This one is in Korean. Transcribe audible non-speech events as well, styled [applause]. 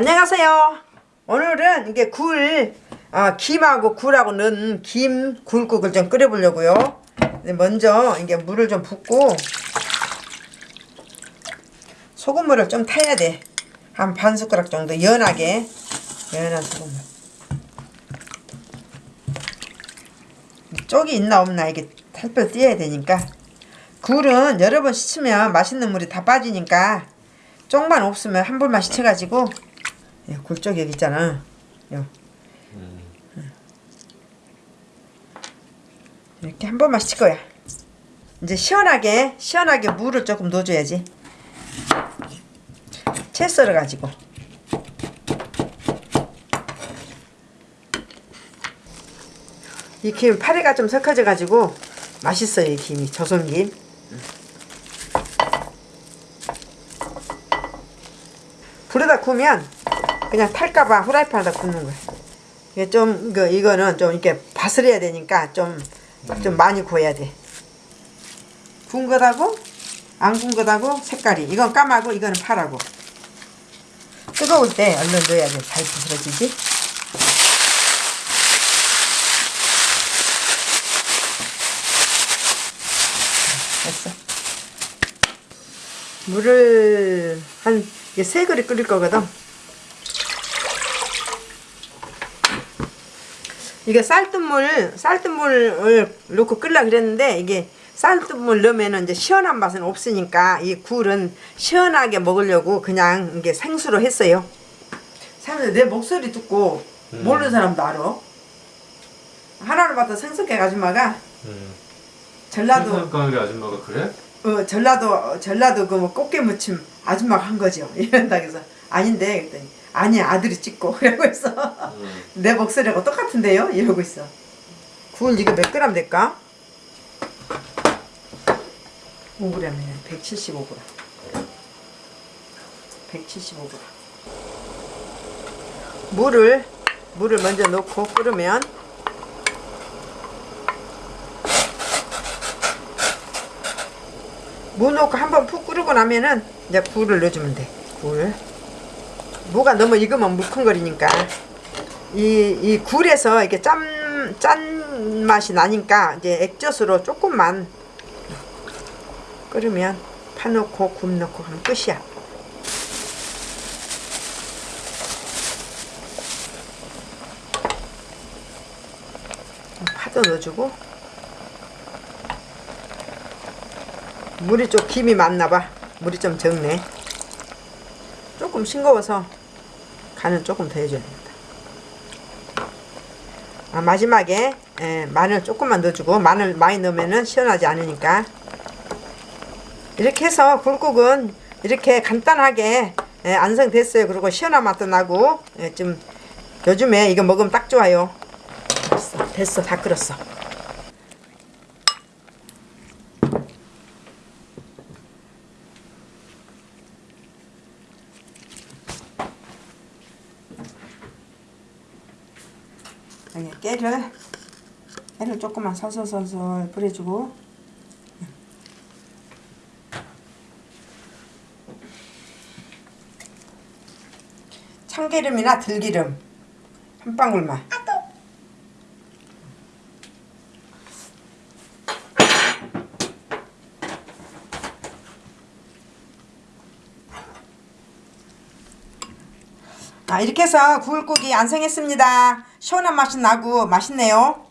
안녕하세요. 오늘은 이게 굴, 아, 김하고 굴하고 넣은 김 굴국을 좀 끓여보려고요. 먼저 이게 물을 좀 붓고 소금물을 좀 타야 돼. 한 반 숟가락 정도 연하게 연한 소금물. 쪽이 있나 없나 이게 살펴 띄어야 되니까 굴은 여러 번 씻으면 맛있는 물이 다 빠지니까 쪽만 없으면 한 번만 씻어가지고 예, 굴쪽 여기 있잖아. 요. 이렇게 한 번만 씻을 거야. 이제 시원하게 시원하게 물을 조금 넣어줘야지. 채 썰어 가지고. 이 김 파리가 좀 섞어져 가지고 맛있어요 이 김이. 조선김. 불에다 구우면 그냥 탈까봐 후라이팬에다 굽는 거야. 이게 좀 이거 이거는 좀 이렇게 바스려야 되니까 좀 좀 많이 구워야 돼. 구운 거다고? 안 구운 거다고? 색깔이. 이건 까마고 이거는 파라고. 뜨거울 때 얼른 넣어야 돼 잘 부스러지지? 됐어. 물을 한세 그릇 끓일 거거든 이게 쌀뜨물 쌀뜨물을 넣고 끓라 그랬는데 이게 쌀뜨물 넣으면 이제 시원한 맛은 없으니까 이 굴은 시원하게 먹으려고 그냥 이게 생수로 했어요. 사람들 내 목소리 듣고 모르는 사람도 알아. 하나를 봤다 생석해 아줌마가 음. 전라도 생선가게 아줌마가 그래? 어 전라도 전라도 그 뭐 꽃게 무침 아줌마가 한 거죠. [laughs] 이런다 그래서 아닌데 그랬더니 아니 아들이 찍고 [laughs] 이러고 있어. 음. 내 목소리하고 똑같은데요? 이러고 있어. 굴 이거 몇 그램 될까? 5g이네. 175g. 175g. 물을 물을 먼저 넣고 끓으면 무 넣고 한번 푹 끓이고 나면은 이제 굴을 넣어주면 돼. 굴. 무가 너무 익으면 물컹거리니까 이, 이 굴에서 이렇게 짠, 짠 맛이 나니까 이제 액젓으로 조금만 끓으면 파 넣고 굴 넣고 하면 끝이야. 파도 넣어주고 물이 좀 김이 많나봐. 물이 좀 적네. 조금 싱거워서 간은 조금 더 해줘야 됩니다. 아, 마지막에 에, 마늘 조금만 넣어주고 마늘 많이 넣으면 시원하지 않으니까 이렇게 해서 굴국은 이렇게 간단하게 에, 완성됐어요. 그리고 시원한 맛도 나고 에, 좀 요즘에 이거 먹으면 딱 좋아요. 됐어, 됐어 다 끓었어. 여기 깨를 깨를 조금만 솔솔솔솔 뿌려주고. 참기름이나 들기름 한 방울만 아, 이렇게 해서 굴국이 완성했습니다. 시원한 맛이 나고 맛있네요.